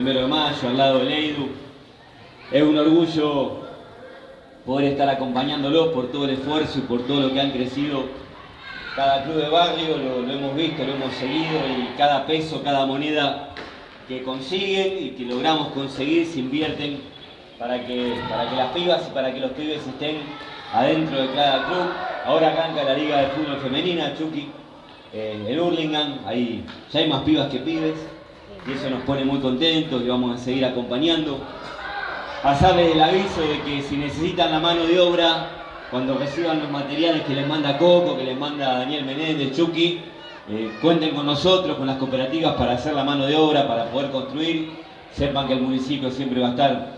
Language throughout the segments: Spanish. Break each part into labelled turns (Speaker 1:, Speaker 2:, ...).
Speaker 1: primero de mayo, al lado del EIDU. Es un orgullo poder estar acompañándolos por todo el esfuerzo y por todo lo que han crecido. Cada club de barrio lo, lo hemos visto, lo hemos seguido y cada peso, cada moneda que consiguen y que logramos conseguir se invierten para que, para que las pibas y para que los pibes estén adentro de cada club. Ahora arranca la Liga de Fútbol Femenina, Chucky, eh, el Hurlingham, ahí ya hay más pibas que pibes y eso nos pone muy contentos y vamos a seguir acompañando. Pasarles el aviso de que si necesitan la mano de obra, cuando reciban los materiales que les manda Coco, que les manda Daniel Menéndez, Chucky, eh, cuenten con nosotros, con las cooperativas para hacer la mano de obra, para poder construir. Sepan que el municipio siempre va a estar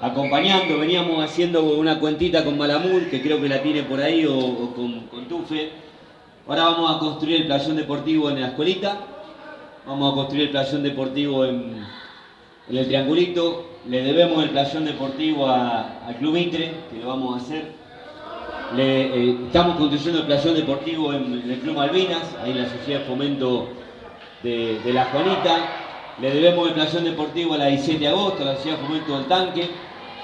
Speaker 1: acompañando. Veníamos haciendo una cuentita con Malamud, que creo que la tiene por ahí, o, o con, con Tufe. Ahora vamos a construir el playón deportivo en la escuelita. Vamos a construir el playón deportivo en, el Triangulito. Le debemos el playón deportivo al Club Intre, que lo vamos a hacer. Eh, estamos construyendo el playón deportivo en, el Club Malvinas, ahí en la Sociedad de Fomento de, La Juanita. Le debemos el playón deportivo a la 17 de agosto, la Sociedad de Fomento del Tanque.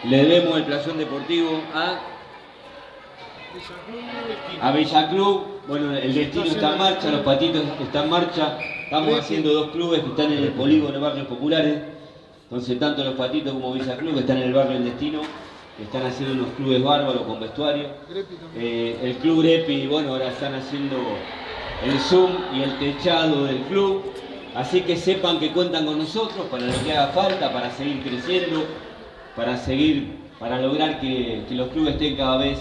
Speaker 1: Le debemos el playón deportivo a a Villa Club, bueno, el destino está en marcha, los patitos están en marcha, estamos haciendo dos clubes que están en el polígono de barrios populares, entonces tanto los patitos como Villa Club que están en el barrio del destino, están haciendo unos clubes bárbaros con vestuario. Eh, el club Grepi, bueno, ahora están haciendo el Zoom y el techado del club, así que sepan que cuentan con nosotros para lo que haga falta, para seguir creciendo, para seguir, para lograr que, que los clubes estén cada vez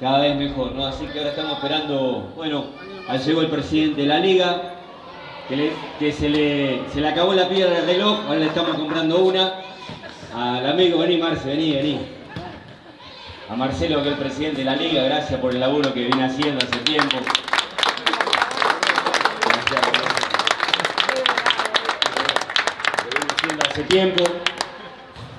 Speaker 1: cada vez mejor, ¿no? Así que ahora estamos esperando, bueno, ahí llegó el presidente de la liga, que, que se, le, se le acabó la piedra del reloj, ahora le estamos comprando una. Al amigo, vení Marce, vení, vení. A Marcelo, que es el presidente de la liga, gracias por el laburo que viene haciendo hace tiempo. Gracias. hace tiempo.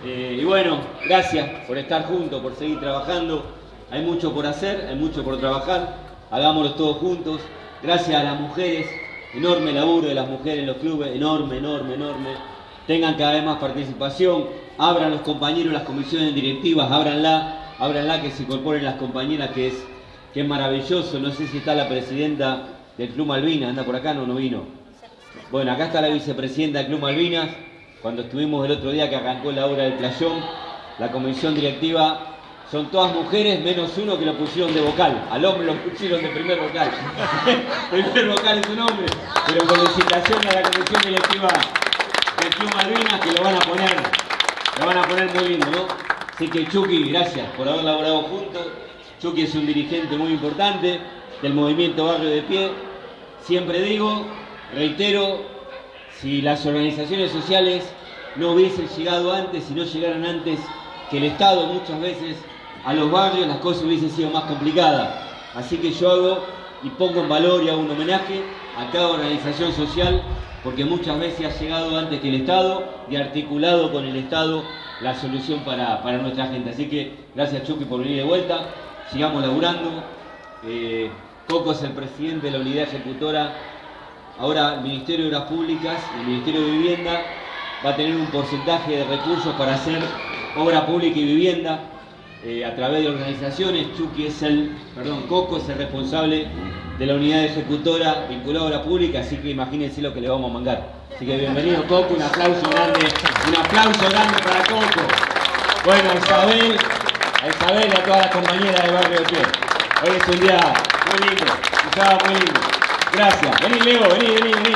Speaker 1: Eh, y bueno, gracias por estar juntos, por seguir trabajando. Hay mucho por hacer, hay mucho por trabajar, hagámoslo todos juntos. Gracias a las mujeres, enorme laburo de las mujeres en los clubes, enorme, enorme, enorme. Tengan cada vez más participación, abran los compañeros las comisiones directivas, ábranla, ábranla que se incorporen las compañeras, que es, que es maravilloso. No sé si está la presidenta del Club Malvinas, anda por acá, no, no vino. Bueno, acá está la vicepresidenta del Club Malvinas. Cuando estuvimos el otro día que arrancó la obra del playón, la comisión directiva son todas mujeres menos uno que lo pusieron de vocal. Al hombre lo pusieron de primer vocal. primer vocal es un hombre. Pero felicitaciones a la comisión directiva del Club Malvinas que lo van a poner, lo van a poner muy lindo, ¿no? Así que Chucky, gracias por haber laborado juntos. Chucky es un dirigente muy importante del movimiento Barrio de Pie. Siempre digo, reitero, si las organizaciones sociales no hubiesen llegado antes, si no llegaran antes que el Estado muchas veces a los barrios las cosas hubiesen sido más complicadas. Así que yo hago y pongo en valor y hago un homenaje a cada organización social porque muchas veces ha llegado antes que el Estado y articulado con el Estado la solución para, para nuestra gente. Así que gracias Chucky por venir de vuelta, sigamos laburando. Eh, Coco es el presidente de la unidad ejecutora. Ahora el Ministerio de Obras Públicas, el Ministerio de Vivienda va a tener un porcentaje de recursos para hacer obra pública y vivienda eh, a través de organizaciones. Chucky es el, perdón, Coco es el responsable de la unidad ejecutora vinculada a la pública, así que imagínense lo que le vamos a mandar. Así que bienvenido Coco, un aplauso grande, un aplauso grande para Coco. Bueno, Isabel, a Isabel y a todas las compañeras de Barrio Pie. Hoy es un día muy lindo, un sábado muy lindo. Gracias. Vení Leo, vení, vení, vení.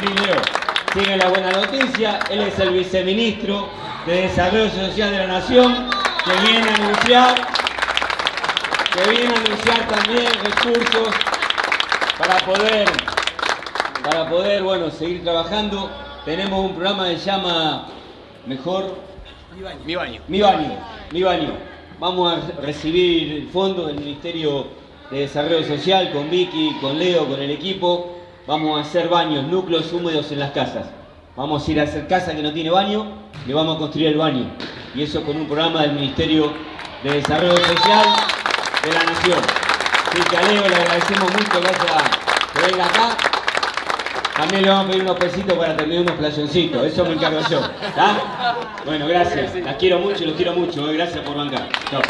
Speaker 1: Vení Leo. Sigue la buena noticia, él es el viceministro de Desarrollo Social de la Nación que viene a anunciar, que viene a anunciar también recursos para poder, para poder, bueno, seguir trabajando. Tenemos un programa que se llama Mejor
Speaker 2: Mi baño. Mi baño.
Speaker 1: Mi baño, mi baño. Vamos a recibir el fondo del Ministerio de Desarrollo Social con Vicky, con Leo, con el equipo. Vamos a hacer baños, núcleos húmedos en las casas. Vamos a ir a hacer casa que no tiene baño, le vamos a construir el baño. Y eso con un programa del Ministerio de Desarrollo Social de la Nación. Así que a le agradecemos mucho haya, que venga acá. También le vamos a pedir unos pesitos para terminar unos playoncitos. Eso me encargo yo. Bueno, gracias. Las quiero mucho y los quiero mucho. eh. Gracias por bancar. Chao.